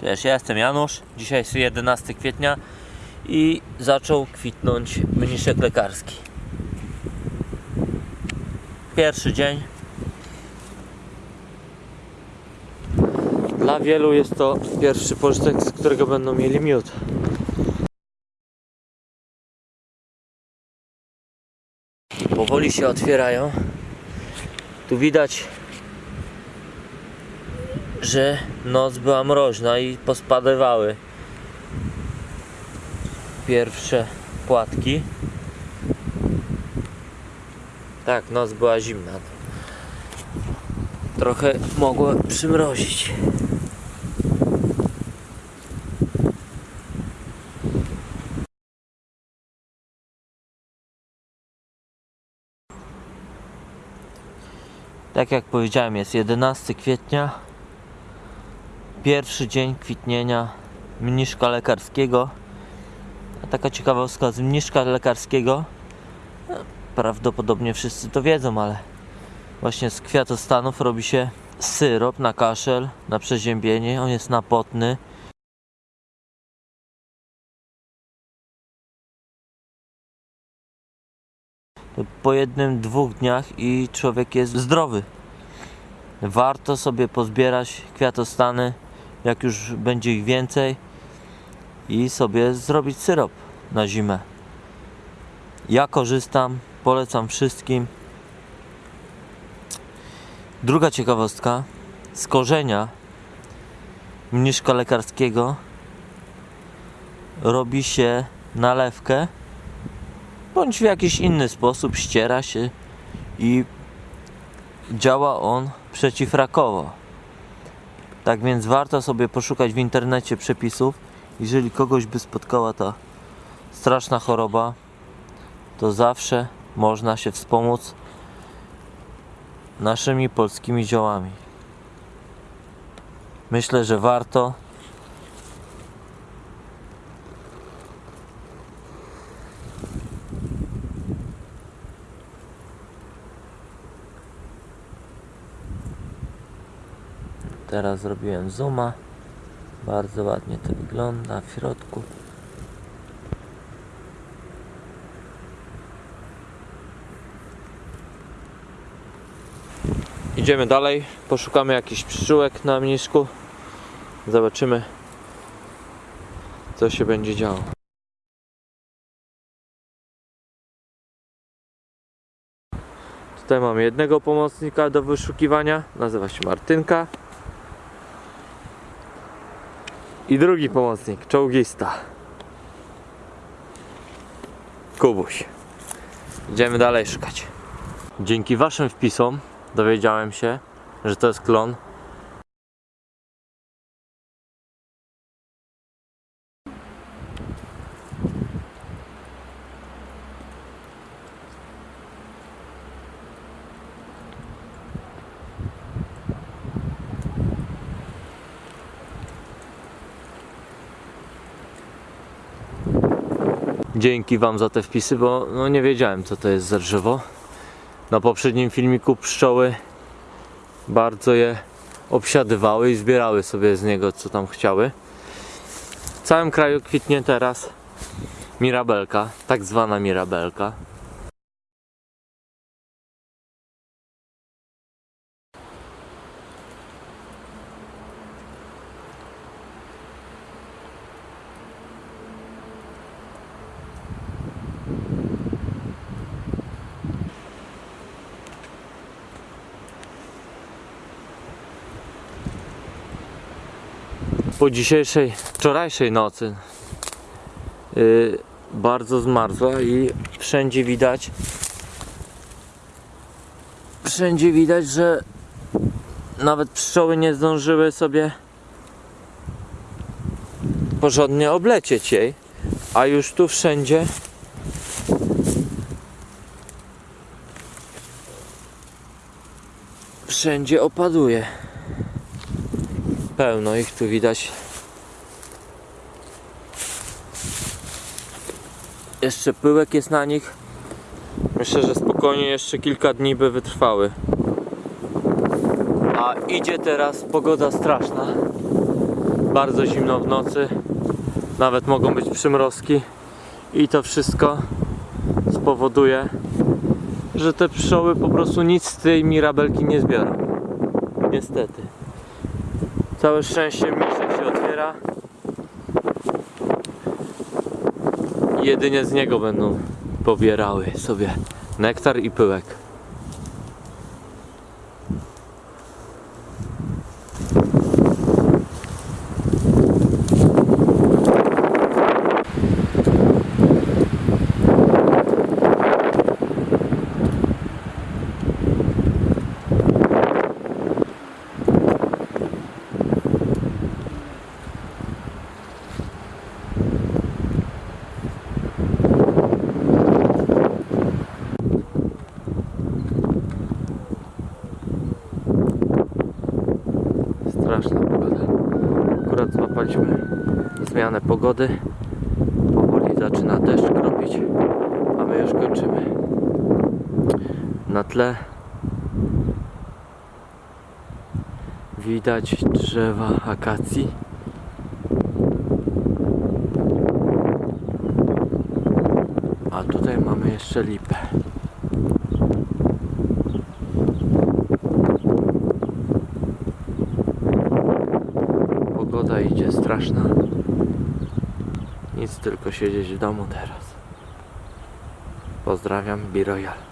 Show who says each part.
Speaker 1: Cześć, ja jestem Janusz. Dzisiaj jest 11 kwietnia i zaczął kwitnąć mniszek lekarski. Pierwszy dzień. Dla wielu jest to pierwszy pożytek, z którego będą mieli miód. Powoli się otwierają. Tu widać że noc była mroźna i pospadywały pierwsze płatki. Tak, noc była zimna. Trochę mogło przymrozić. Tak jak powiedziałem, jest 11 kwietnia pierwszy dzień kwitnienia mniszka lekarskiego. Taka ciekawostka z mniszka lekarskiego. no, Prawdopodobnie wszyscy to wiedzą, ale właśnie z kwiatostanów robi się syrop na kaszel, na przeziębienie. On jest napotny. Po jednym, dwóch dniach i człowiek jest zdrowy. Warto sobie pozbierać kwiatostany, jak już będzie ich więcej, i sobie zrobić syrop na zimę. Ja korzystam, polecam wszystkim. Druga ciekawostka: z korzenia mniszka lekarskiego robi się nalewkę, bądź w jakiś inny sposób ściera się i działa on przeciwrakowo. Tak więc warto sobie poszukać w internecie przepisów. Jeżeli kogoś by spotkała ta straszna choroba, to zawsze można się wspomóc naszymi polskimi ziołami. Myślę, że warto. Teraz zrobiłem zooma. Bardzo ładnie to wygląda w środku. Idziemy dalej, poszukamy jakichś pszczółek na mniszku. Zobaczymy, co się będzie działo. Tutaj mamy jednego pomocnika do wyszukiwania, nazywa się Martynka. I drugi pomocnik, czołgista. Kubuś. Idziemy dalej szukać. Dzięki waszym wpisom dowiedziałem się, że to jest klon. Dzięki wam za te wpisy, bo no nie wiedziałem co to jest za drzewo. Na poprzednim filmiku pszczoły bardzo je obsiadywały i zbierały sobie z niego co tam chciały. W całym kraju kwitnie teraz mirabelka, tak zwana mirabelka. Po dzisiejszej, wczorajszej nocy yy, bardzo zmarzła i wszędzie widać wszędzie widać, że nawet pszczoły nie zdążyły sobie porządnie oblecieć jej, a już tu wszędzie wszędzie opaduje pełno ich tu widać. Jeszcze pyłek jest na nich. Myślę, że spokojnie jeszcze kilka dni by wytrwały. A idzie teraz pogoda straszna. bardzo zimno w nocy, nawet mogą być przymrozki i to wszystko spowoduje, że te pszczoły po prostu nic z tej mirabelki nie zbiorą. Niestety. Całe szczęście misek się otwiera. Jedynie z niego będą pobierały sobie nektar i pyłek. Straszna pogoda. Złapaliśmy zmianę pogody. Powoli zaczyna deszcz kropić, a my już kończymy. Na tle widać drzewa akacji. A tutaj mamy jeszcze lipę. Pogoda idzie straszna. Nic tylko siedzieć w domu teraz. Pozdrawiam, Biroyal.